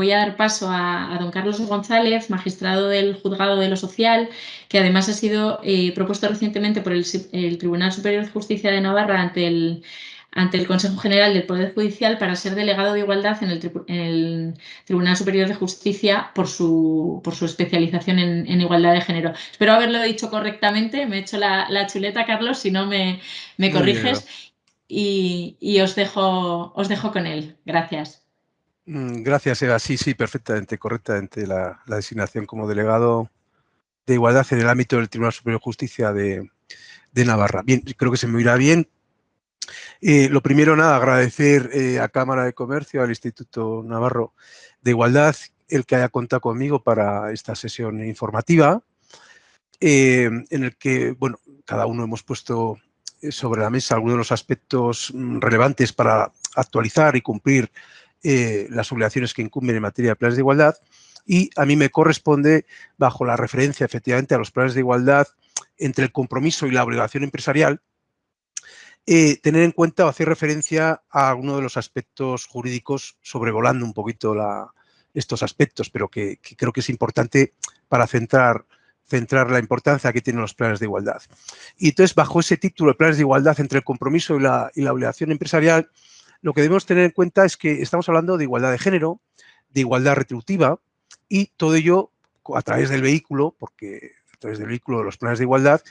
voy a dar paso a, don Carlos González, magistrado del Juzgado de lo Social, que además ha sido eh, propuesto recientemente por el, Tribunal Superior de Justicia de Navarra ante el, ante el Consejo General del Poder Judicial para ser delegado de igualdad en el, Tribunal Superior de Justicia por su, por su especialización en, igualdad de género. Espero haberlo dicho correctamente, me he hecho la, chuleta, Carlos, si no me, corriges y, os, dejo, os dejo con él. Gracias. Mm, gracias, Eva. Sí, sí, perfectamente, correctamente la, designación como delegado de igualdad en el ámbito del Tribunal Superior de Justicia de, Navarra. Bien, creo que se me irá bien. Eh, lo primero, nada, agradecer eh, a Cámara de Comercio, al Instituto Navarro de Igualdad, el que haya contado conmigo para esta sesión informativa, eh, en el que, bueno, cada uno hemos puesto sobre la mesa algunos de los aspectos mm, relevantes para actualizar y cumplir eh, las obligaciones que incumben en materia de planes de igualdad y a mí me corresponde, bajo la referencia efectivamente a los planes de igualdad, entre el compromiso y la obligación empresarial, eh, tener en cuenta o hacer referencia a alguno de los aspectos jurídicos, sobrevolando un poquito estos aspectos, pero que, creo que es importante para centrar centrar la importancia que tienen los planes de igualdad. Y entonces, bajo ese título de planes de igualdad entre el compromiso y la, obligación empresarial, lo que debemos tener en cuenta es que estamos hablando de igualdad de género, de igualdad retributiva y todo ello a través del vehículo, porque a través del vehículo de los planes de igualdad,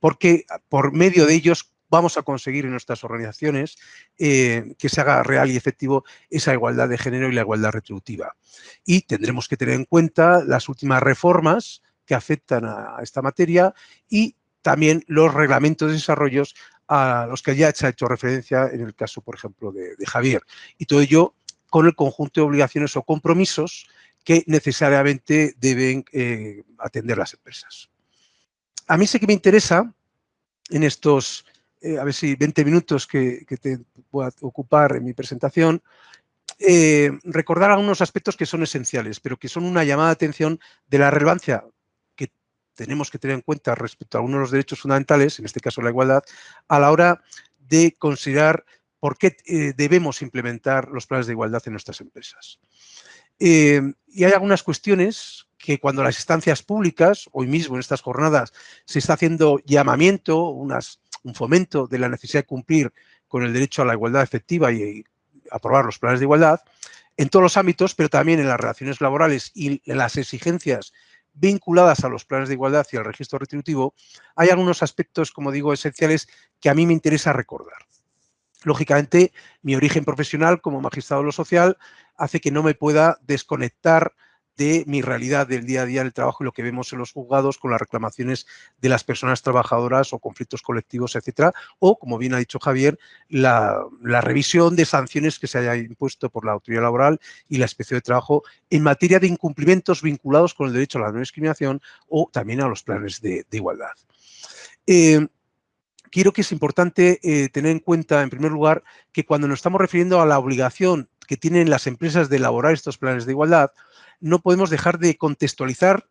porque por medio de ellos vamos a conseguir en nuestras organizaciones eh, que se haga real y efectivo esa igualdad de género y la igualdad retributiva. Y tendremos que tener en cuenta las últimas reformas que afectan a esta materia y también los reglamentos de desarrollos a los que ya se ha hecho referencia en el caso, por ejemplo, de, Javier. Y todo ello con el conjunto de obligaciones o compromisos que necesariamente deben eh, atender las empresas. A mí sí que me interesa en estos, eh, a ver si 20 minutos que, te voy a ocupar en mi presentación, eh, recordar algunos aspectos que son esenciales, pero que son una llamada de atención de la relevancia tenemos que tener en cuenta respecto a uno de los derechos fundamentales, en este caso la igualdad, a la hora de considerar por qué eh, debemos implementar los planes de igualdad en nuestras empresas. Eh, y hay algunas cuestiones que cuando las instancias públicas, hoy mismo en estas jornadas, se está haciendo llamamiento, un fomento de la necesidad de cumplir con el derecho a la igualdad efectiva y, y aprobar los planes de igualdad, en todos los ámbitos, pero también en las relaciones laborales y en las exigencias vinculadas a los planes de igualdad y al registro retributivo, hay algunos aspectos, como digo, esenciales que a mí me interesa recordar. Lógicamente, mi origen profesional como magistrado de lo social hace que no me pueda desconectar de mi realidad del día a día del trabajo y lo que vemos en los juzgados con las reclamaciones de las personas trabajadoras o conflictos colectivos, etcétera, o, como bien ha dicho Javier, la, revisión de sanciones que se haya impuesto por la autoridad laboral y la inspección de trabajo en materia de incumplimientos vinculados con el derecho a la no discriminación o también a los planes de, igualdad. Eh, quiero que es importante eh, tener en cuenta, en primer lugar, que cuando nos estamos refiriendo a la obligación que tienen las empresas de elaborar estos planes de igualdad, no podemos dejar de contextualizar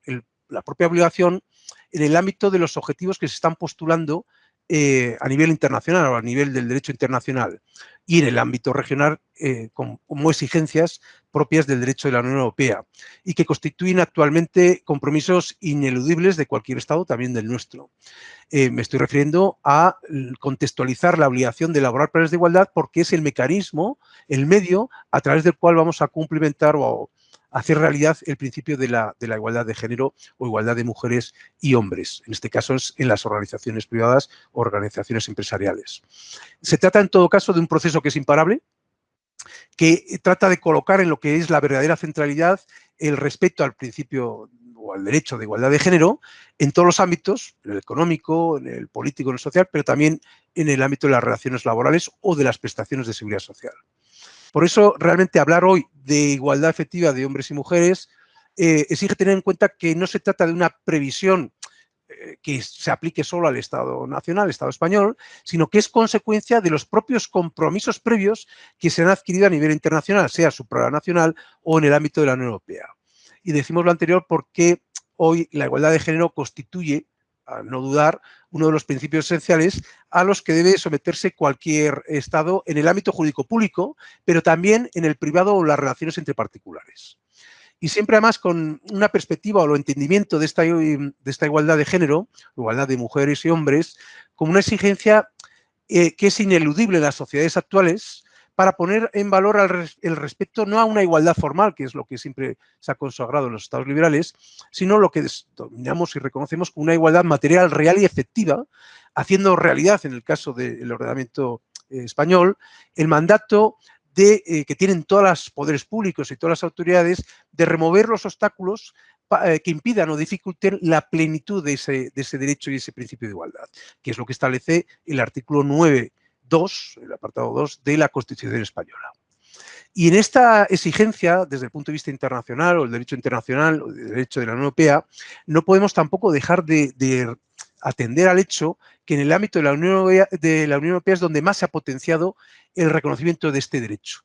la propia obligación en el ámbito de los objetivos que se están postulando eh, a nivel internacional o a nivel del derecho internacional y en el ámbito regional eh, como, exigencias propias del derecho de la Unión Europea y que constituyen actualmente compromisos ineludibles de cualquier Estado, también del nuestro. Eh, me estoy refiriendo a contextualizar la obligación de elaborar planes de igualdad porque es el mecanismo, el medio a través del cual vamos a cumplimentar o hacer realidad el principio de la, igualdad de género o igualdad de mujeres y hombres. En este caso es en las organizaciones privadas o organizaciones empresariales. Se trata en todo caso de un proceso que es imparable, que trata de colocar en lo que es la verdadera centralidad el respeto al principio o al derecho de igualdad de género en todos los ámbitos, en el económico, en el político, en el social, pero también en el ámbito de las relaciones laborales o de las prestaciones de seguridad social. Por eso, realmente hablar hoy de igualdad efectiva de hombres y mujeres eh, exige tener en cuenta que no se trata de una previsión eh, que se aplique solo al Estado nacional, al Estado español, sino que es consecuencia de los propios compromisos previos que se han adquirido a nivel internacional, sea supranacional o en el ámbito de la Unión Europea. Y decimos lo anterior porque hoy la igualdad de género constituye a no dudar, uno de los principios esenciales a los que debe someterse cualquier Estado en el ámbito jurídico público, pero también en el privado o las relaciones entre particulares. Y siempre además con una perspectiva o lo entendimiento de esta, de esta igualdad de género, igualdad de mujeres y hombres, como una exigencia eh, que es ineludible en las sociedades actuales, para poner en valor el respeto no a una igualdad formal, que es lo que siempre se ha consagrado en los estados liberales, sino lo que dominamos y reconocemos como una igualdad material, real y efectiva, haciendo realidad, en el caso del ordenamiento eh, español, el mandato de, eh, que tienen todos los poderes públicos y todas las autoridades de remover los obstáculos eh, que impidan o dificulten la plenitud de ese, de ese derecho y ese principio de igualdad, que es lo que establece el artículo 9 2, el apartado 2 de la Constitución española. Y en esta exigencia, desde el punto de vista internacional o el derecho internacional o el derecho de la Unión Europea, no podemos tampoco dejar de, atender al hecho que en el ámbito de la, Unión de la Unión Europea es donde más se ha potenciado el reconocimiento de este derecho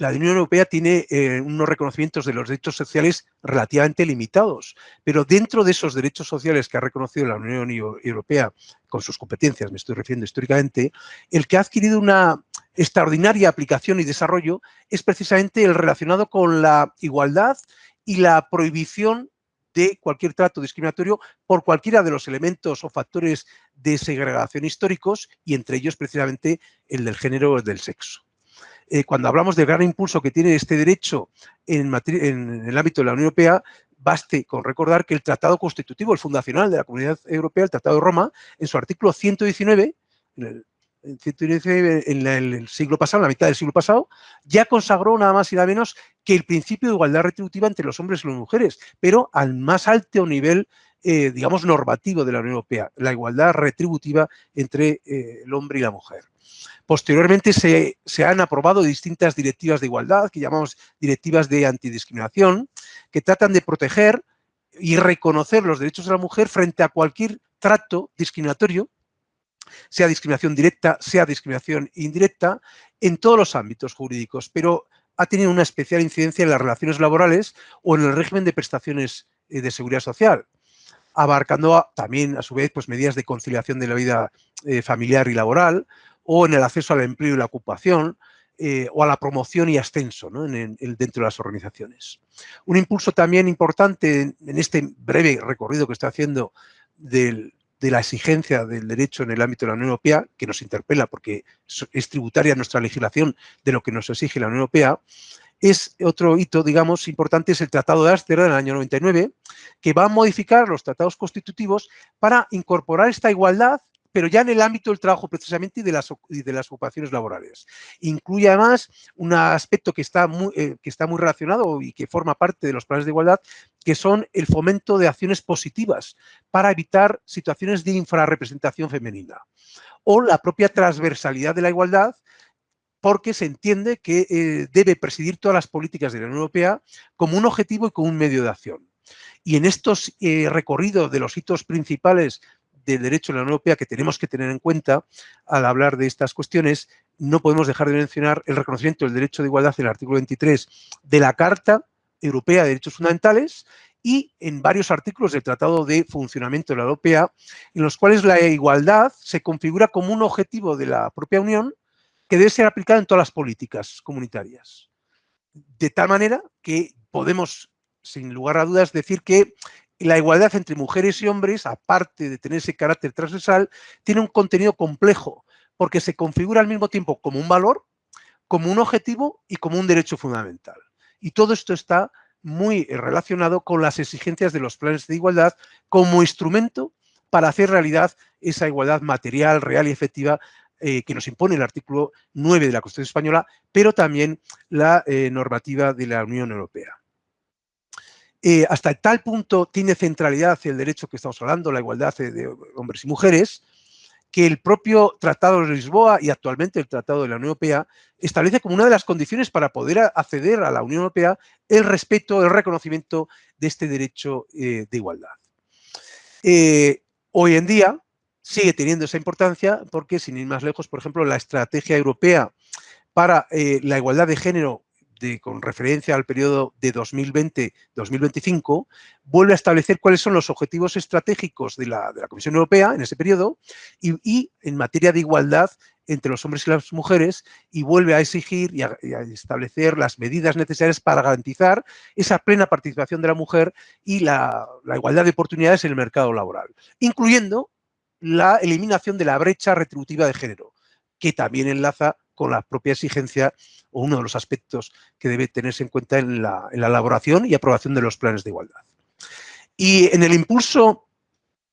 la Unión Europea tiene eh, unos reconocimientos de los derechos sociales relativamente limitados, pero dentro de esos derechos sociales que ha reconocido la Unión Europea con sus competencias, me estoy refiriendo históricamente, el que ha adquirido una extraordinaria aplicación y desarrollo es precisamente el relacionado con la igualdad y la prohibición de cualquier trato discriminatorio por cualquiera de los elementos o factores de segregación históricos y entre ellos precisamente el del género o del sexo. Eh, cuando hablamos del gran impulso que tiene este derecho en, el ámbito de la Unión Europea, baste con recordar que el Tratado Constitutivo, el fundacional de la Comunidad Europea, el Tratado de Roma, en su artículo 119, en en el siglo pasado, en la mitad del siglo pasado, ya consagró nada más y nada menos que el principio de igualdad retributiva entre los hombres y las mujeres, pero al más alto nivel, eh, digamos, normativo de la Unión Europea, la igualdad retributiva entre eh, el hombre y la mujer. Posteriormente se, han aprobado distintas directivas de igualdad, que llamamos directivas de antidiscriminación, que tratan de proteger y reconocer los derechos de la mujer frente a cualquier trato discriminatorio, sea discriminación directa, sea discriminación indirecta, en todos los ámbitos jurídicos, pero ha tenido una especial incidencia en las relaciones laborales o en el régimen de prestaciones eh, de seguridad social, abarcando también, a su vez, pues, medidas de conciliación de la vida eh, familiar y laboral, o en el acceso al empleo y la ocupación, eh, o a la promoción y ascenso dentro de las organizaciones. Un impulso también importante en, este breve recorrido que estoy haciendo de la exigencia del derecho en el ámbito de la Unión Europea, que nos interpela porque es tributaria nuestra legislación de lo que nos exige la Unión Europea, es otro hito, digamos, importante, es el Tratado de Ámsterdam del año 99, que va a modificar los tratados constitutivos para incorporar esta igualdad pero ya en el ámbito del trabajo precisamente y de las, ocupaciones laborales. Incluye además un aspecto que está, muy, eh, que está muy relacionado y que forma parte de los planes de igualdad, que son el fomento de acciones positivas para evitar situaciones de infrarrepresentación femenina. O la propia transversalidad de la igualdad, porque se entiende que eh, debe presidir todas las políticas de la Unión Europea como un objetivo y como un medio de acción. Y en estos eh, recorridos de los hitos principales del derecho de la Unión Europea que tenemos que tener en cuenta al hablar de estas cuestiones, no podemos dejar de mencionar el reconocimiento del derecho de igualdad en el artículo 23 de la Carta Europea de Derechos Fundamentales y en varios artículos del Tratado de Funcionamiento de la Europea, en los cuales la igualdad se configura como un objetivo de la propia Unión que debe ser aplicado en todas las políticas comunitarias. De tal manera que podemos, sin lugar a dudas, decir que la igualdad entre mujeres y hombres, aparte de tener ese carácter transversal, tiene un contenido complejo, porque se configura al mismo tiempo como un valor, como un objetivo y como un derecho fundamental. Y todo esto está muy relacionado con las exigencias de los planes de igualdad como instrumento para hacer realidad esa igualdad material, real y efectiva eh, que nos impone el artículo 9 de la Constitución Española, pero también la eh, normativa de la Unión Europea. Eh, hasta tal punto tiene centralidad el derecho que estamos hablando, la igualdad de hombres y mujeres, que el propio Tratado de Lisboa y actualmente el Tratado de la Unión Europea establece como una de las condiciones para poder acceder a la Unión Europea el respeto, el reconocimiento de este derecho de igualdad. Hoy en día sigue teniendo esa importancia porque, sin ir más lejos, por ejemplo, la estrategia europea para la igualdad de género con referencia al periodo de 2020-2025, vuelve a establecer cuáles son los objetivos estratégicos de la, Comisión Europea en ese periodo y, en materia de igualdad entre los hombres y las mujeres y vuelve a exigir y a, establecer las medidas necesarias para garantizar esa plena participación de la mujer y la, la igualdad de oportunidades en el mercado laboral, incluyendo la eliminación de la brecha retributiva de género, que también enlaza con la propia exigencia o uno de los aspectos que debe tenerse en cuenta en la, elaboración y aprobación de los planes de igualdad. Y en el impulso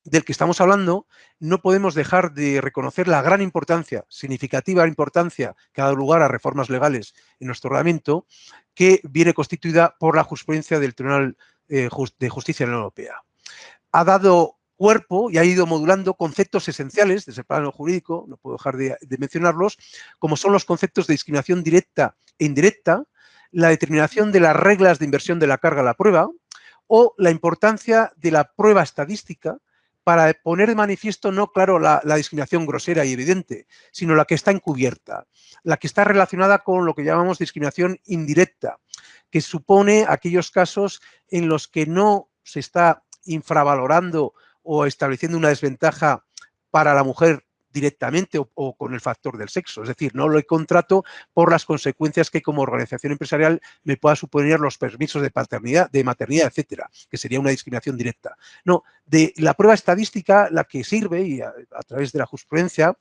del que estamos hablando, no podemos dejar de reconocer la gran importancia, significativa importancia que ha dado lugar a reformas legales en nuestro reglamento, que viene constituida por la jurisprudencia del Tribunal eh, de Justicia de la Unión Europea. Ha dado cuerpo y ha ido modulando conceptos esenciales desde el plano jurídico, no puedo dejar de, mencionarlos, como son los conceptos de discriminación directa e indirecta, la determinación de las reglas de inversión de la carga a la prueba o la importancia de la prueba estadística para poner de manifiesto no, claro, la, discriminación grosera y evidente, sino la que está encubierta, la que está relacionada con lo que llamamos discriminación indirecta, que supone aquellos casos en los que no se está infravalorando o estableciendo una desventaja para la mujer directamente o, con el factor del sexo. Es decir, no lo contrato por las consecuencias que como organización empresarial me pueda suponer los permisos de paternidad, de maternidad, etcétera, que sería una discriminación directa. No, de la prueba estadística, la que sirve, y a, a través de la jurisprudencia,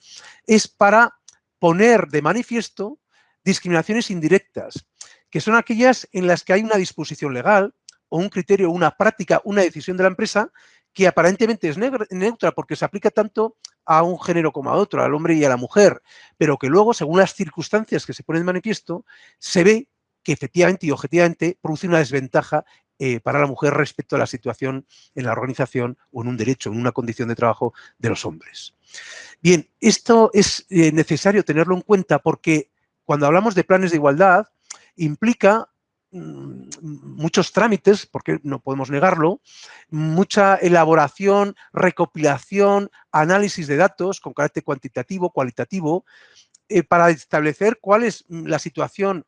es para poner de manifiesto discriminaciones indirectas, que son aquellas en las que hay una disposición legal o un criterio, una práctica, una decisión de la empresa que aparentemente es neutra porque se aplica tanto a un género como a otro, al hombre y a la mujer, pero que luego, según las circunstancias que se ponen de manifiesto, se ve que efectivamente y objetivamente produce una desventaja eh, para la mujer respecto a la situación en la organización o en un derecho, en una condición de trabajo de los hombres. Bien, esto es eh, necesario tenerlo en cuenta porque cuando hablamos de planes de igualdad implica muchos trámites, porque no podemos negarlo, mucha elaboración, recopilación, análisis de datos con carácter cuantitativo, cualitativo, eh, para establecer cuál es la situación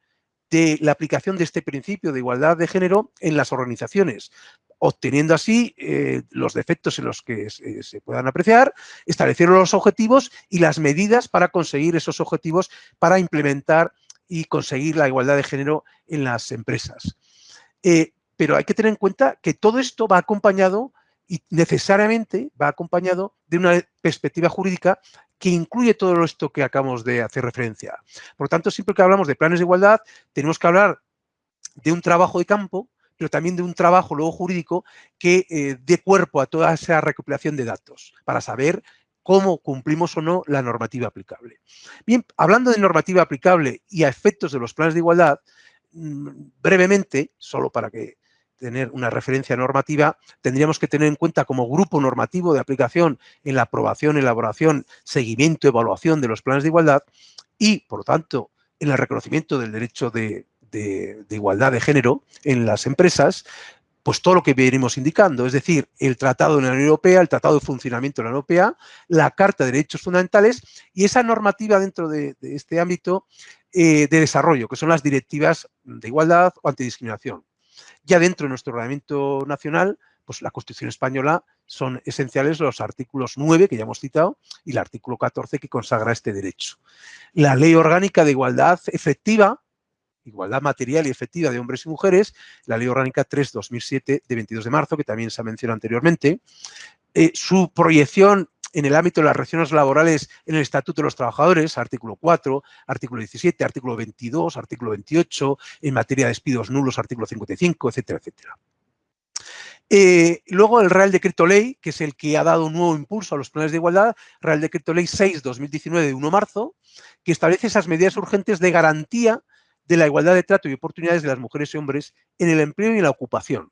de la aplicación de este principio de igualdad de género en las organizaciones, obteniendo así eh, los defectos en los que se, se, puedan apreciar, establecer los objetivos y las medidas para conseguir esos objetivos para implementar y conseguir la igualdad de género en las empresas. Eh, pero hay que tener en cuenta que todo esto va acompañado y necesariamente va acompañado de una perspectiva jurídica que incluye todo esto que acabamos de hacer referencia. Por lo tanto, siempre que hablamos de planes de igualdad, tenemos que hablar de un trabajo de campo, pero también de un trabajo luego jurídico que eh, dé cuerpo a toda esa recopilación de datos para saber cómo cumplimos o no la normativa aplicable. Bien, hablando de normativa aplicable y a efectos de los planes de igualdad, mm, brevemente, solo para que tener una referencia normativa, tendríamos que tener en cuenta como grupo normativo de aplicación en la aprobación, elaboración, seguimiento, evaluación de los planes de igualdad y, por lo tanto, en el reconocimiento del derecho de, de igualdad de género en las empresas, pues todo lo que venimos indicando, es decir, el Tratado de la Unión Europea, el Tratado de Funcionamiento de la Unión Europea, la Carta de Derechos Fundamentales y esa normativa dentro de, este ámbito eh, de desarrollo, que son las directivas de igualdad o antidiscriminación. Ya dentro de nuestro ordenamiento nacional, pues la Constitución española son esenciales los artículos 9, que ya hemos citado, y el artículo 14 que consagra este derecho. La Ley Orgánica de Igualdad Efectiva, igualdad material y efectiva de hombres y mujeres, la Ley Orgánica 3-2007 de 22 de marzo, que también se ha mencionado anteriormente. Eh, su proyección en el ámbito de las relaciones laborales en el Estatuto de los Trabajadores, artículo 4, artículo 17, artículo 22, artículo 28, en materia de despidos nulos, artículo 55, etcétera, etcétera. Eh, luego el Real Decreto Ley, que es el que ha dado un nuevo impulso a los planes de igualdad, Real Decreto Ley 6-2019 de 1 de marzo, que establece esas medidas urgentes de garantía de la igualdad de trato y oportunidades de las mujeres y hombres en el empleo y en la ocupación.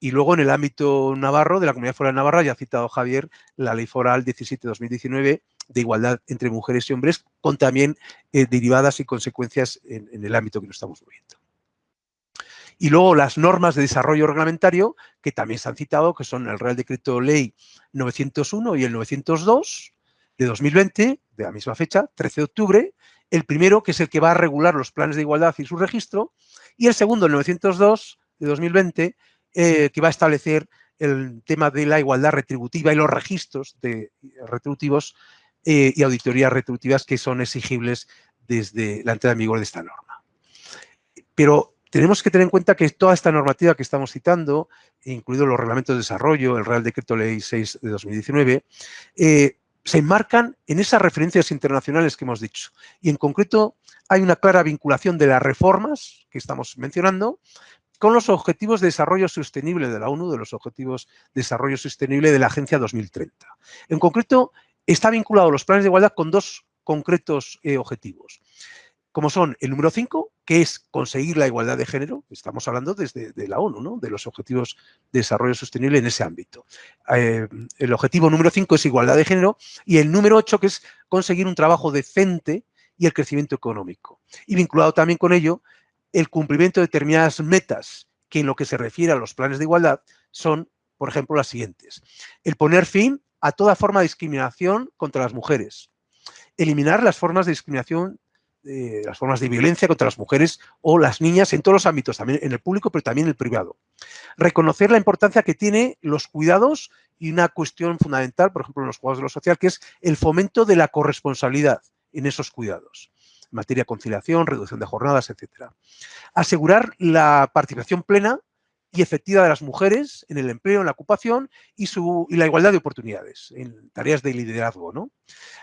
Y luego en el ámbito navarro, de la Comunidad Foral de Navarra, ya ha citado Javier, la Ley Foral 17-2019 de igualdad entre mujeres y hombres, con también eh, derivadas y consecuencias en, en el ámbito que nos estamos moviendo. Y luego las normas de desarrollo reglamentario, que también se han citado, que son el Real Decreto Ley 901 y el 902 de 2020, de la misma fecha, 13 de octubre, El primero, que es el que va a regular los planes de igualdad y su registro, y el segundo, el 902 de 2020, eh, que va a establecer el tema de la igualdad retributiva y los registros de retributivos eh, y auditorías retributivas que son exigibles desde la entrada en vigor de esta norma. Pero tenemos que tener en cuenta que toda esta normativa que estamos citando, incluidos los reglamentos de desarrollo, el Real Decreto Ley 6 de 2019, eh, se enmarcan en esas referencias internacionales que hemos dicho. Y en concreto hay una clara vinculación de las reformas que estamos mencionando con los Objetivos de Desarrollo Sostenible de la ONU, de los Objetivos de Desarrollo Sostenible de la Agencia 2030. En concreto, está vinculado los planes de igualdad con dos concretos eh, objetivos, como son el número 5, que es conseguir la igualdad de género, estamos hablando desde de la ONU, ¿no? de los Objetivos de Desarrollo Sostenible en ese ámbito. Eh, el objetivo número 5 es igualdad de género y el número 8, que es conseguir un trabajo decente y el crecimiento económico. Y vinculado también con ello, el cumplimiento de determinadas metas que en lo que se refiere a los planes de igualdad son, por ejemplo, las siguientes. El poner fin a toda forma de discriminación contra las mujeres. Eliminar las formas de discriminación, las formas de violencia contra las mujeres o las niñas en todos los ámbitos, también en el público, pero también en el privado. Reconocer la importancia que tiene los cuidados y una cuestión fundamental, por ejemplo, en los cuidados de lo social, que es el fomento de la corresponsabilidad en esos cuidados en materia de conciliación, reducción de jornadas, etc. Asegurar la participación plena y efectiva de las mujeres en el empleo, en la ocupación y, su, la igualdad de oportunidades en tareas de liderazgo. ¿no?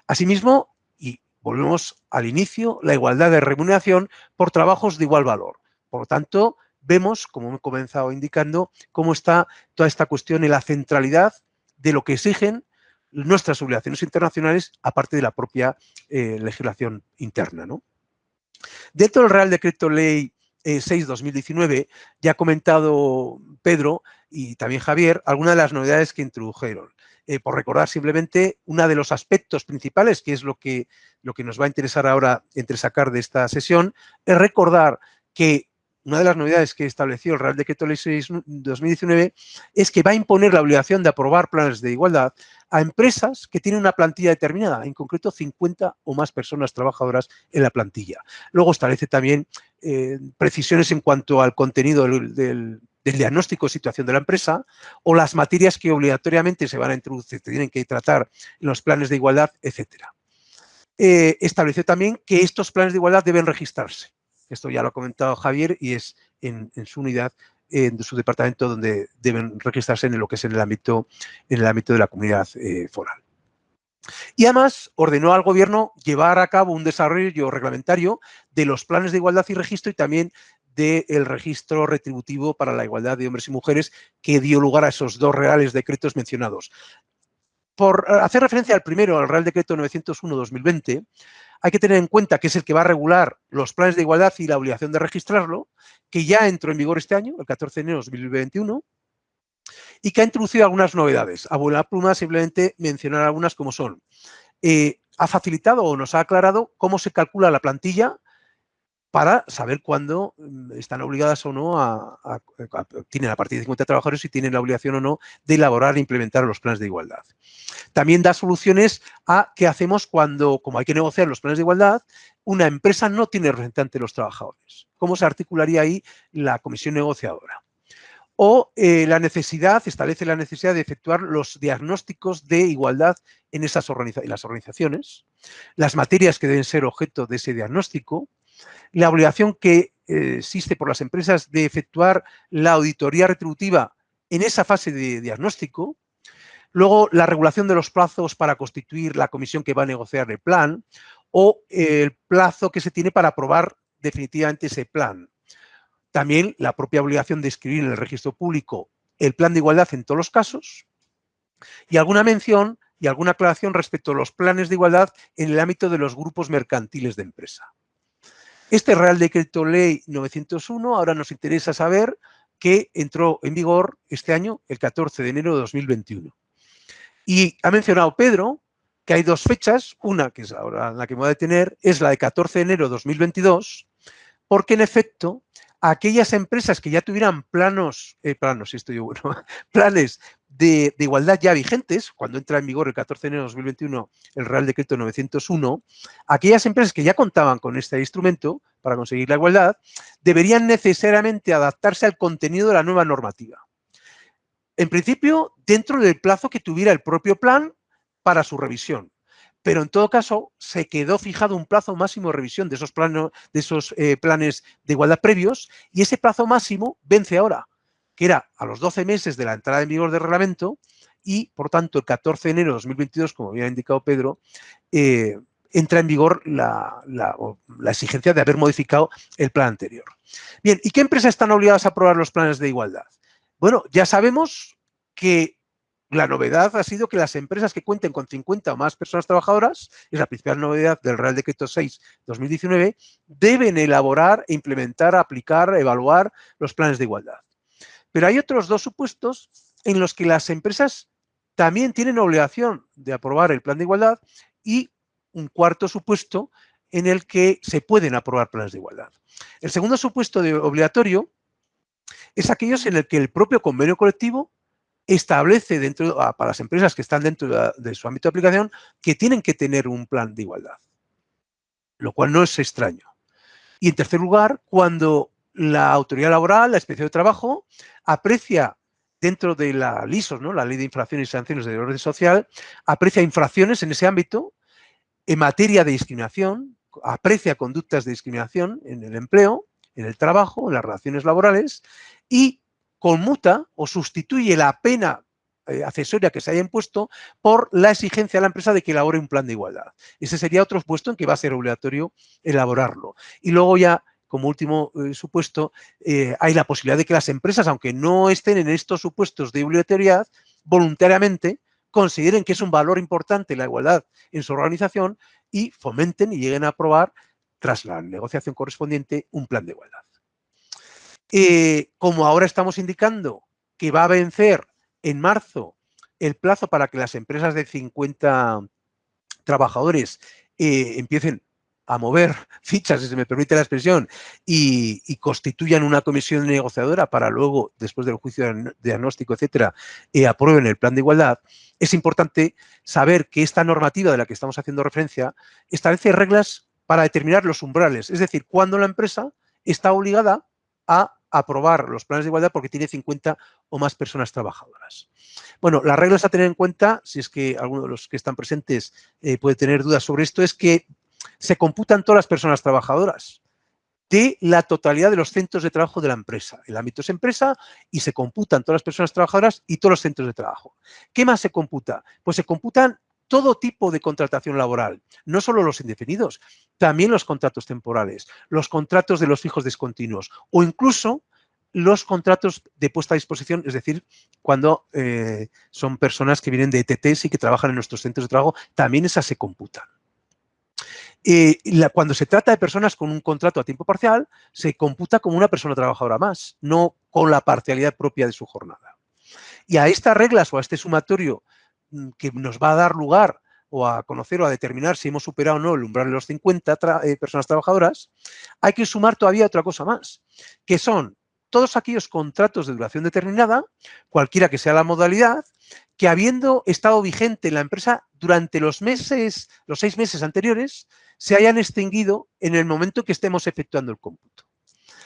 Asimismo, y volvemos al inicio, la igualdad de remuneración por trabajos de igual valor. Por lo tanto, vemos, como he comenzado indicando, cómo está toda esta cuestión en la centralidad de lo que exigen nuestras obligaciones internacionales, aparte de la propia eh, legislación interna. ¿no? Dentro del Real Decreto Ley 6-2019, eh, ya ha comentado Pedro y también Javier algunas de las novedades que introdujeron. Eh, por recordar simplemente, uno de los aspectos principales, que es lo que, lo que nos va a interesar ahora entre sacar de esta sesión, es recordar que una de las novedades que estableció el Real Decreto Ley 6 2019 es que va a imponer la obligación de aprobar planes de igualdad a empresas que tienen una plantilla determinada, en concreto 50 o más personas trabajadoras en la plantilla. Luego establece también eh, precisiones en cuanto al contenido del, diagnóstico de situación de la empresa o las materias que obligatoriamente se van a introducir, se tienen que tratar en los planes de igualdad, etcétera. Eh, estableció también que estos planes de igualdad deben registrarse. Esto ya lo ha comentado Javier y es en, su unidad, en su departamento, donde deben registrarse en lo que es en el ámbito, en el ámbito de la comunidad eh, foral. Y además ordenó al gobierno llevar a cabo un desarrollo reglamentario de los planes de igualdad y registro y también del registro retributivo para la igualdad de hombres y mujeres que dio lugar a esos dos reales decretos mencionados. Por hacer referencia al primero, al Real Decreto 901-2020, hay que tener en cuenta que es el que va a regular los planes de igualdad y la obligación de registrarlo, que ya entró en vigor este año, el 14 de enero de 2021, y que ha introducido algunas novedades. A buena pluma simplemente mencionar algunas como son. Eh, ha facilitado o nos ha aclarado cómo se calcula la plantilla para saber cuándo mm, están obligadas o no a, tienen a partir de 50 trabajadores y tienen la obligación o no de elaborar e implementar los planes de igualdad. También da soluciones a qué hacemos cuando, como hay que negociar los planes de igualdad, una empresa no tiene representante de los trabajadores. ¿Cómo se articularía ahí la comisión negociadora? O eh, la necesidad, establece la necesidad de efectuar los diagnósticos de igualdad en, esas en las organizaciones, las materias que deben ser objeto de ese diagnóstico, la obligación que eh, existe por las empresas de efectuar la auditoría retributiva en esa fase de diagnóstico, luego la regulación de los plazos para constituir la comisión que va a negociar el plan o el plazo que se tiene para aprobar definitivamente ese plan. También la propia obligación de escribir en el registro público el plan de igualdad en todos los casos y alguna mención y alguna aclaración respecto a los planes de igualdad en el ámbito de los grupos mercantiles de empresa. Este Real Decreto Ley 901 ahora nos interesa saber que entró en vigor este año, el 14 de enero de 2021. Y ha mencionado Pedro que hay dos fechas, una que es ahora la que me voy a detener, es la de 14 de enero de 2022, porque en efecto aquellas empresas que ya tuvieran planos, eh, planos, estoy bueno, planes de, igualdad ya vigentes, cuando entra en vigor el 14 de enero de 2021 el Real Decreto 901, aquellas empresas que ya contaban con este instrumento para conseguir la igualdad, deberían necesariamente adaptarse al contenido de la nueva normativa. En principio, dentro del plazo que tuviera el propio plan para su revisión. Pero en todo caso, se quedó fijado un plazo máximo de revisión de esos, de esos eh, planes de igualdad previos y ese plazo máximo vence ahora que era a los 12 meses de la entrada en vigor del reglamento y, por tanto, el 14 de enero de 2022, como había indicado Pedro, eh, entra en vigor la, exigencia de haber modificado el plan anterior. Bien, ¿y qué empresas están obligadas a aprobar los planes de igualdad? Bueno, ya sabemos que la novedad ha sido que las empresas que cuenten con 50 o más personas trabajadoras, es la principal novedad del Real Decreto 6-2019, deben elaborar, implementar, aplicar, evaluar los planes de igualdad. Pero hay otros dos supuestos en los que las empresas también tienen obligación de aprobar el plan de igualdad y un cuarto supuesto en el que se pueden aprobar planes de igualdad. El segundo supuesto de obligatorio es aquellos en el que el propio convenio colectivo establece dentro, ah, para las empresas que están dentro de, de su ámbito de aplicación que tienen que tener un plan de igualdad, lo cual no es extraño. Y en tercer lugar, cuando la autoridad laboral, la inspección de trabajo, aprecia dentro de la LISOS, ¿no? la Ley de Infracciones y Sanciones de Orden Social, aprecia infracciones en ese ámbito en materia de discriminación, aprecia conductas de discriminación en el empleo, en el trabajo, en las relaciones laborales y conmuta o sustituye la pena eh, accesoria que se haya impuesto por la exigencia de la empresa de que elabore un plan de igualdad. Ese sería otro puesto en que va a ser obligatorio elaborarlo. Y luego ya como último eh, supuesto, eh, hay la posibilidad de que las empresas, aunque no estén en estos supuestos de obligatoriedad, voluntariamente consideren que es un valor importante la igualdad en su organización y fomenten y lleguen a aprobar, tras la negociación correspondiente, un plan de igualdad. Eh, como ahora estamos indicando que va a vencer en marzo el plazo para que las empresas de 50 trabajadores empiecen a mover fichas, si se me permite la expresión, y, constituyan una comisión negociadora para luego, después del juicio diagnóstico, etcétera, eh, aprueben el plan de igualdad, es importante saber que esta normativa de la que estamos haciendo referencia establece reglas para determinar los umbrales, es decir, cuando la empresa está obligada a aprobar los planes de igualdad porque tiene 50 o más personas trabajadoras. Bueno, las reglas a tener en cuenta, si es que alguno de los que están presentes eh, puede tener dudas sobre esto, es que se computan todas las personas trabajadoras de la totalidad de los centros de trabajo de la empresa. El ámbito es empresa y se computan todas las personas trabajadoras y todos los centros de trabajo. ¿Qué más se computa? Pues se computan todo tipo de contratación laboral, no solo los indefinidos, también los contratos temporales, los contratos de los fijos discontinuos o incluso los contratos de puesta a disposición, es decir, cuando eh, son personas que vienen de ETTs y que trabajan en nuestros centros de trabajo, también esas se computan. Eh, cuando se trata de personas con un contrato a tiempo parcial, se computa como una persona trabajadora más, no con la parcialidad propia de su jornada. Y a estas reglas o a este sumatorio mm, que nos va a dar lugar o a conocer o a determinar si hemos superado o no el umbral de los 50 eh, personas trabajadoras, hay que sumar todavía otra cosa más, que son todos aquellos contratos de duración determinada, cualquiera que sea la modalidad, que habiendo estado vigente en la empresa durante los meses, los seis meses anteriores, se hayan extinguido en el momento que estemos efectuando el cómputo.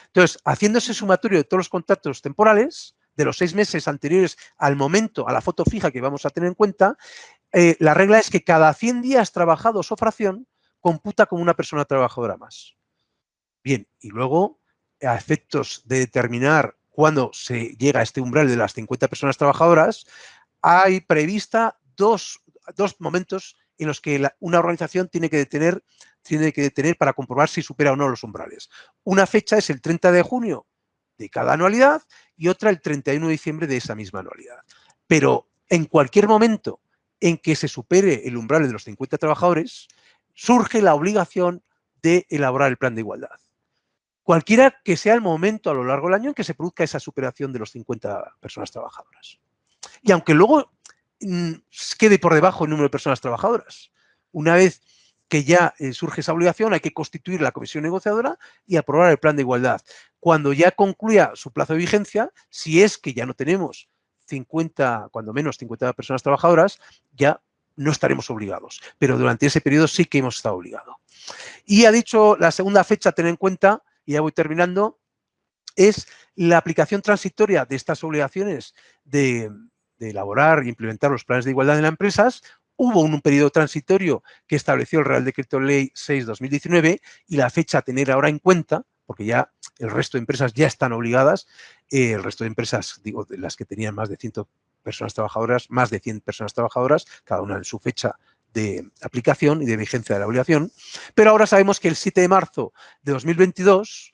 Entonces, haciendo ese sumatorio de todos los contratos temporales, de los seis meses anteriores al momento, a la foto fija que vamos a tener en cuenta, eh, la regla es que cada 100 días trabajados o fracción computa como una persona trabajadora más. Bien, y luego, a efectos de determinar cuándo se llega a este umbral de las 50 personas trabajadoras, hay prevista dos, dos momentos en los que una organización tiene que, detener, tiene que detener para comprobar si supera o no los umbrales. Una fecha es el 30 de junio de cada anualidad y otra el 31 de diciembre de esa misma anualidad. Pero en cualquier momento en que se supere el umbral de los 50 trabajadores, surge la obligación de elaborar el plan de igualdad. Cualquiera que sea el momento a lo largo del año en que se produzca esa superación de los 50 personas trabajadoras. Y aunque luego Mm, quede por debajo el número de personas trabajadoras. Una vez que ya eh, surge esa obligación, hay que constituir la comisión negociadora y aprobar el plan de igualdad. Cuando ya concluya su plazo de vigencia, si es que ya no tenemos 50, cuando menos 50 personas trabajadoras, ya no estaremos obligados. Pero durante ese periodo sí que hemos estado obligados. Y ha dicho la segunda fecha a tener en cuenta, y ya voy terminando, es la aplicación transitoria de estas obligaciones de, elaborar e implementar los planes de igualdad en las empresas. Hubo un, periodo transitorio que estableció el Real Decreto Ley 6-2019 y la fecha a tener ahora en cuenta, porque ya el resto de empresas ya están obligadas, eh, el resto de empresas, digo, de las que tenían más de 100 personas trabajadoras, más de 100 personas trabajadoras, cada una en su fecha de aplicación y de vigencia de la obligación, pero ahora sabemos que el 7 de marzo de 2022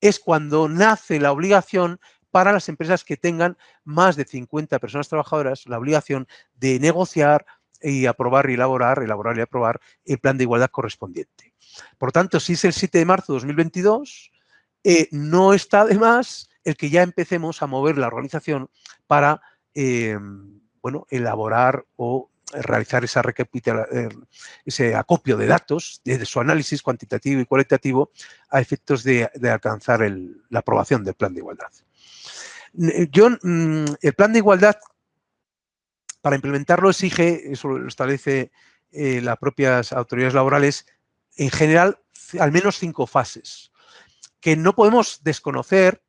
es cuando nace la obligación para las empresas que tengan más de 50 personas trabajadoras, la obligación de negociar y aprobar y elaborar, elaborar y aprobar el plan de igualdad correspondiente. Por tanto, si es el 7 de marzo de 2022, eh, no está de más el que ya empecemos a mover la organización para eh, bueno, elaborar o realizar esa eh, ese acopio de datos, de, su análisis cuantitativo y cualitativo a efectos de, alcanzar la aprobación del plan de igualdad. Yo, mm, el plan de igualdad, para implementarlo exige, eso lo establece eh, las propias autoridades laborales, en general, al menos cinco fases, que no podemos desconocer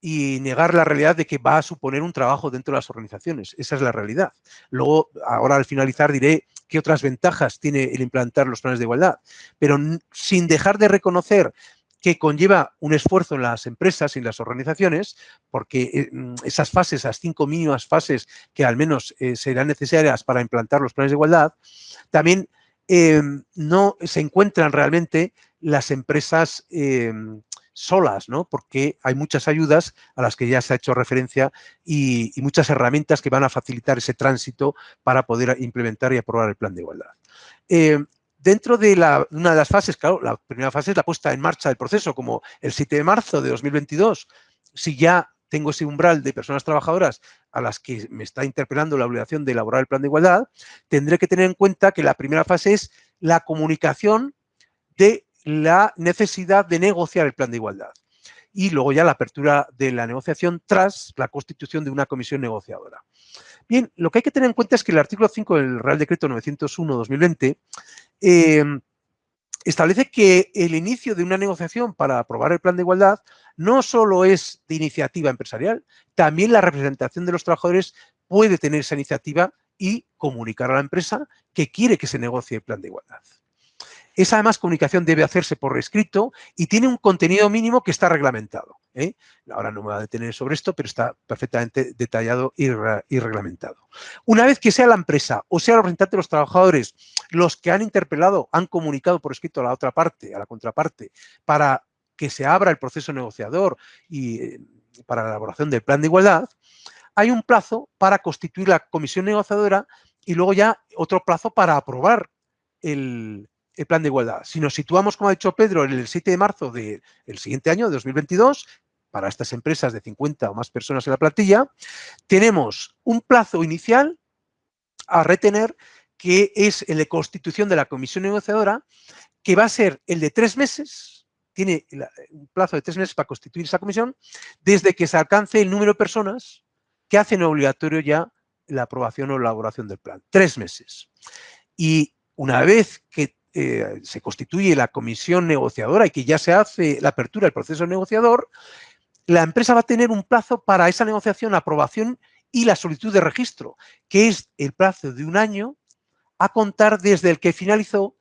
y negar la realidad de que va a suponer un trabajo dentro de las organizaciones. Esa es la realidad. Luego, ahora al finalizar diré qué otras ventajas tiene el implantar los planes de igualdad, pero sin dejar de reconocer que conlleva un esfuerzo en las empresas y en las organizaciones, porque eh, mm, esas fases, esas cinco mínimas fases que al menos eh, serán necesarias para implantar los planes de igualdad, también em, no se encuentran realmente las empresas em, solas, ¿no? Porque hay muchas ayudas a las que ya se ha hecho referencia y, muchas herramientas que van a facilitar ese tránsito para poder implementar y aprobar el plan de igualdad. Eh, dentro de una de las fases, claro, la primera fase es la puesta en marcha del proceso, como el 7 de marzo de 2022, si ya tengo ese umbral de personas trabajadoras a las que me está interpelando la obligación de elaborar el plan de igualdad, tendré que tener en cuenta que la primera fase es la comunicación de la necesidad de negociar el plan de igualdad. Y luego ya la apertura de la negociación tras la constitución de una comisión negociadora. Bien, lo que hay que tener en cuenta es que el artículo 5 del Real Decreto 901-2020 em, establece que el inicio de una negociación para aprobar el plan de igualdad no solo es de iniciativa empresarial, también la representación de los trabajadores puede tener esa iniciativa y comunicar a la empresa que quiere que se negocie el plan de igualdad. Esa además comunicación debe hacerse por escrito y tiene un contenido mínimo que está reglamentado. ¿eh? Ahora no me voy a detener sobre esto, pero está perfectamente detallado y, reglamentado. Una vez que sea la empresa o sea el representante de los trabajadores los que han interpelado, han comunicado por escrito a la otra parte, a la contraparte, para que se abra el proceso negociador y eh, para la elaboración del plan de igualdad, hay un plazo para constituir la comisión negociadora y luego ya otro plazo para aprobar el, el plan de igualdad. Si nos situamos, como ha dicho Pedro, en el 7 de marzo del siguiente año, de 2022, para estas empresas de 50 o más personas en la plantilla, tenemos un plazo inicial a retener que es el de constitución de la comisión negociadora, que va a ser el de tres meses, tiene un plazo de tres meses para constituir esa comisión, desde que se alcance el número de personas que hacen obligatorio ya la aprobación o elaboración del plan. Tres meses. Y una vez que eh, se constituye la comisión negociadora y que ya se hace la apertura del proceso negociador, la empresa va a tener un plazo para esa negociación, aprobación y la solicitud de registro, que es el plazo de un año a contar desde el que finalizó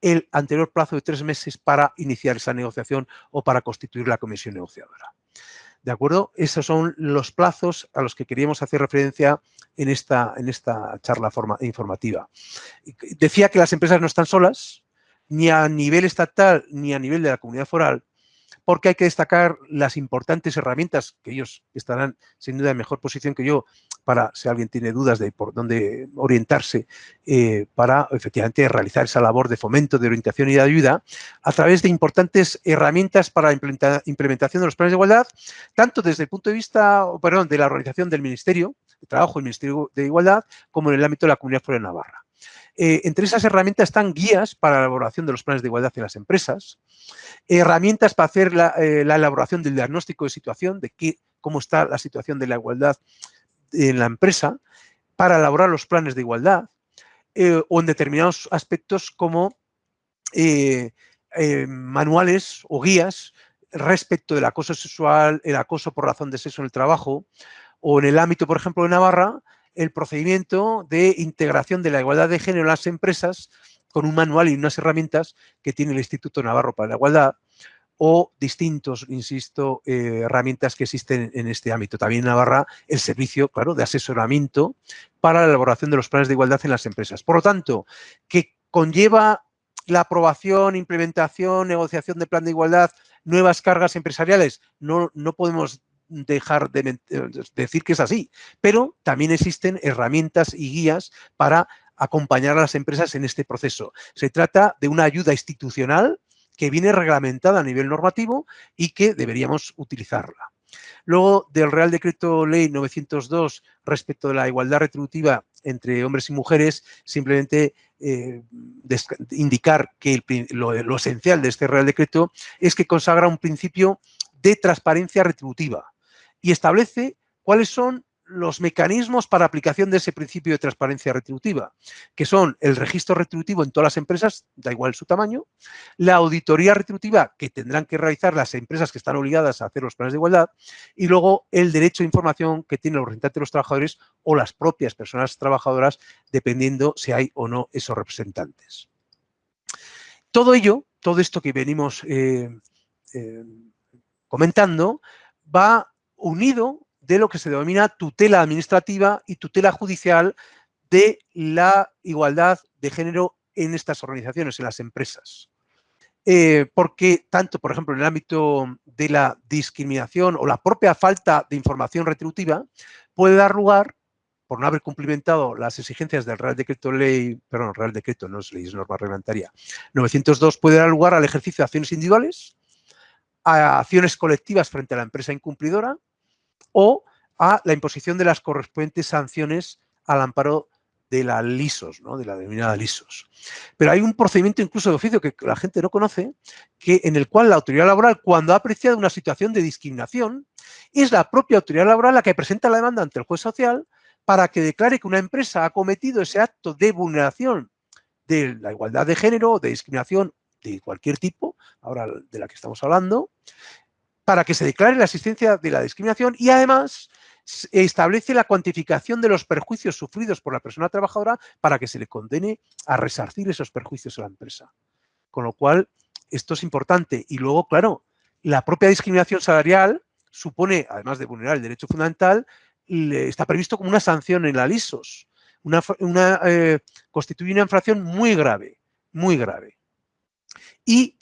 el anterior plazo de tres meses para iniciar esa negociación o para constituir la comisión negociadora. ¿De acuerdo? Esos son los plazos a los que queríamos hacer referencia en esta, en esta charla informativa. Decía que las empresas no están solas, ni a nivel estatal ni a nivel de la comunidad foral, porque hay que destacar las importantes herramientas que ellos estarán sin duda en mejor posición que yo para, si alguien tiene dudas de por dónde orientarse, eh, para efectivamente realizar esa labor de fomento, de orientación y de ayuda a través de importantes herramientas para la implementación de los planes de igualdad, tanto desde el punto de vista, perdón, de la organización del Ministerio de Trabajo, el Ministerio de Igualdad, como en el ámbito de la Comunidad Foral de Navarra. Eh, entre esas herramientas están guías para la elaboración de los planes de igualdad en las empresas, herramientas para hacer la, eh, elaboración del diagnóstico de situación, de qué, cómo está la situación de la igualdad en la empresa para elaborar los planes de igualdad eh, o en determinados aspectos como manuales o guías respecto del acoso sexual, el acoso por razón de sexo en el trabajo o en el ámbito, por ejemplo, de Navarra, el procedimiento de integración de la igualdad de género en las empresas con un manual y unas herramientas que tiene el Instituto Navarro para la Igualdad o distintos, insisto, eh, herramientas que existen en este ámbito. También en Navarra el servicio, claro, de asesoramiento para la elaboración de los planes de igualdad en las empresas. Por lo tanto, que conlleva la aprobación, implementación, negociación de plan de igualdad, nuevas cargas empresariales, no, no podemos dejar de decir que es así, pero también existen herramientas y guías para acompañar a las empresas en este proceso. Se trata de una ayuda institucional que viene reglamentada a nivel normativo y que deberíamos utilizarla. Luego, del Real Decreto Ley 902 respecto de la igualdad retributiva entre hombres y mujeres, simplemente eh, indicar que lo esencial de este Real Decreto es que consagra un principio de transparencia retributiva y establece cuáles son los mecanismos para aplicación de ese principio de transparencia retributiva, que son el registro retributivo en todas las empresas, da igual su tamaño, la auditoría retributiva que tendrán que realizar las empresas que están obligadas a hacer los planes de igualdad y luego el derecho a información que tienen los representantes de los trabajadores o las propias personas trabajadoras, dependiendo si hay o no esos representantes. Todo ello, todo esto que venimos eh, eh, comentando, va unido de lo que se denomina tutela administrativa y tutela judicial de la igualdad de género en estas organizaciones, en las empresas. Eh, porque tanto, por ejemplo, en el ámbito de la discriminación o la propia falta de información retributiva puede dar lugar, por no haber cumplimentado las exigencias del Real Decreto Ley, perdón, Real Decreto, no es ley, es norma reglamentaria, 902, puede dar lugar al ejercicio de acciones individuales, a acciones colectivas frente a la empresa incumplidora, o a la imposición de las correspondientes sanciones al amparo de la LISOS, ¿no? de la denominada LISOS. Pero hay un procedimiento incluso de oficio que la gente no conoce, que, en el cual la autoridad laboral, cuando ha apreciado una situación de discriminación, es la propia autoridad laboral la que presenta la demanda ante el juez social para que declare que una empresa ha cometido ese acto de vulneración de la igualdad de género, de discriminación de cualquier tipo, ahora de la que estamos hablando, para que se declare la existencia de la discriminación y además establece la cuantificación de los perjuicios sufridos por la persona trabajadora para que se le condene a resarcir esos perjuicios a la empresa. Con lo cual, esto es importante. Y luego, claro, la propia discriminación salarial supone, además de vulnerar el derecho fundamental, está previsto como una sanción en la LISOS. Una, eh, constituye una infracción muy grave, muy grave. Y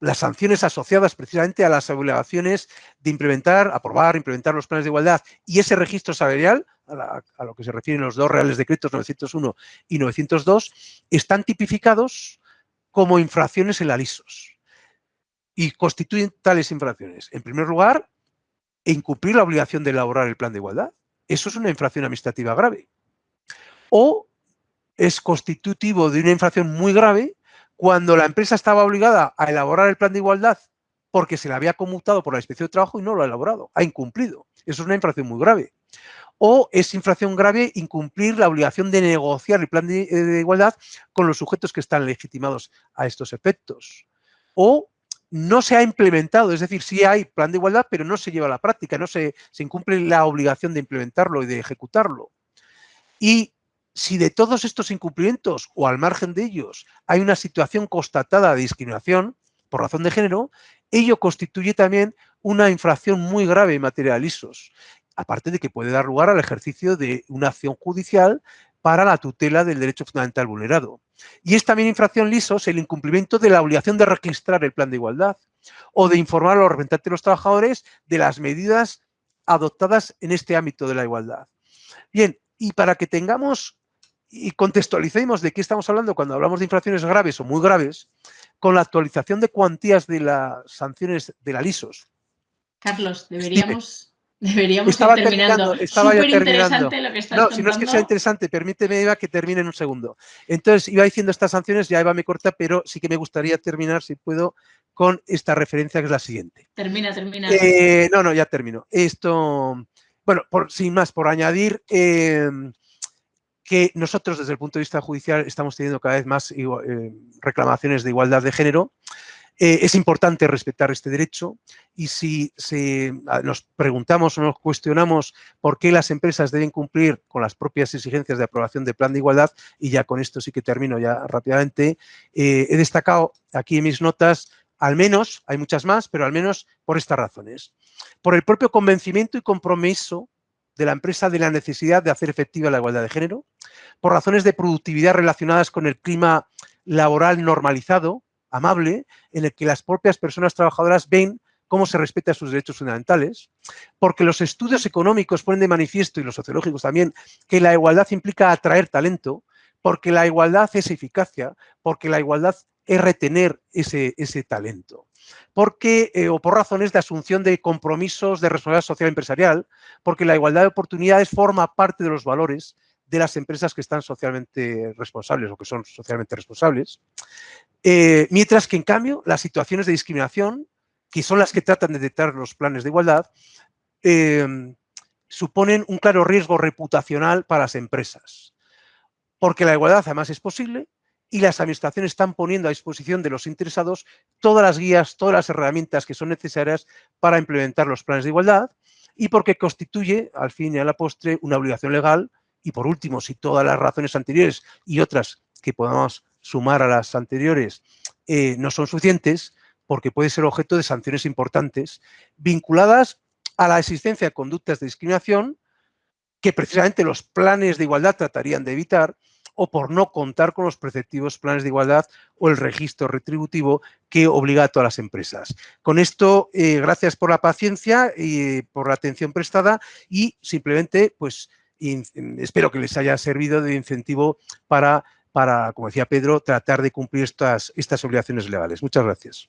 las sanciones asociadas precisamente a las obligaciones de implementar, aprobar, implementar los planes de igualdad y ese registro salarial, a, lo que se refieren los dos reales decretos 901 y 902, están tipificados como infracciones en la LISOS y constituyen tales infracciones. En primer lugar, incumplir la obligación de elaborar el plan de igualdad. Eso es una infracción administrativa grave. O es constitutivo de una infracción muy grave cuando la empresa estaba obligada a elaborar el plan de igualdad porque se le había conmutado por la inspección de trabajo y no lo ha elaborado, ha incumplido. Eso es una infracción muy grave. O es infracción grave incumplir la obligación de negociar el plan de, eh, igualdad con los sujetos que están legitimados a estos efectos. O no se ha implementado, es decir, sí hay plan de igualdad, pero no se lleva a la práctica, no se, se incumple la obligación de implementarlo y de ejecutarlo. Y si de todos estos incumplimientos o al margen de ellos hay una situación constatada de discriminación por razón de género, ello constituye también una infracción muy grave en materia de lisos, aparte de que puede dar lugar al ejercicio de una acción judicial para la tutela del derecho fundamental vulnerado. Y es también infracción lisos el incumplimiento de la obligación de registrar el plan de igualdad o de informar a los representantes de los trabajadores de las medidas adoptadas en este ámbito de la igualdad. Bien, y para que tengamos y contextualicemos de qué estamos hablando cuando hablamos de infracciones graves o muy graves, con la actualización de cuantías de las sanciones de la LISOS. Carlos, deberíamos, deberíamos estaba ir terminando. Estaba ya terminando. Lo que estás no, si no es que sea interesante, permíteme, Eva, que termine en un segundo. Entonces, iba diciendo estas sanciones, ya Eva me corta, pero sí que me gustaría terminar, si puedo, con esta referencia que es la siguiente. Termina, termina. Eh, no, no, ya termino. Esto, bueno, por, sin más, por añadir em, que nosotros desde el punto de vista judicial estamos teniendo cada vez más eh, reclamaciones de igualdad de género. Eh, es importante respetar este derecho y si, nos preguntamos o nos cuestionamos por qué las empresas deben cumplir con las propias exigencias de aprobación de plan de igualdad, y ya con esto sí que termino ya rápidamente, eh, he destacado aquí en mis notas al menos, hay muchas más, pero al menos por estas razones. Por el propio convencimiento y compromiso de la empresa de la necesidad de hacer efectiva la igualdad de género, por razones de productividad relacionadas con el clima laboral normalizado, amable, en el que las propias personas trabajadoras ven cómo se respetan sus derechos fundamentales, porque los estudios económicos ponen de manifiesto, y los sociológicos también, que la igualdad implica atraer talento, porque la igualdad es eficacia, porque la igualdad es retener ese, ese talento. Porque, eh, o por razones de asunción de compromisos de responsabilidad social empresarial, porque la igualdad de oportunidades forma parte de los valores de las empresas que están socialmente responsables o que son socialmente responsables. Eh, mientras que, en cambio, las situaciones de discriminación, que son las que tratan de detectar los planes de igualdad, em, suponen un claro riesgo reputacional para las empresas. Porque la igualdad además es posible y las administraciones están poniendo a disposición de los interesados todas las guías, todas las herramientas que son necesarias para implementar los planes de igualdad y porque constituye, al fin y a la postre, una obligación legal y por último, si todas las razones anteriores y otras que podamos sumar a las anteriores eh, no son suficientes, porque puede ser objeto de sanciones importantes vinculadas a la existencia de conductas de discriminación que precisamente los planes de igualdad tratarían de evitar o por no contar con los preceptivos planes de igualdad o el registro retributivo que obliga a todas las empresas. Con esto, eh, gracias por la paciencia y por la atención prestada y simplemente, pues, espero que les haya servido de incentivo para, para, como decía Pedro, tratar de cumplir estas, estas obligaciones legales. Muchas gracias.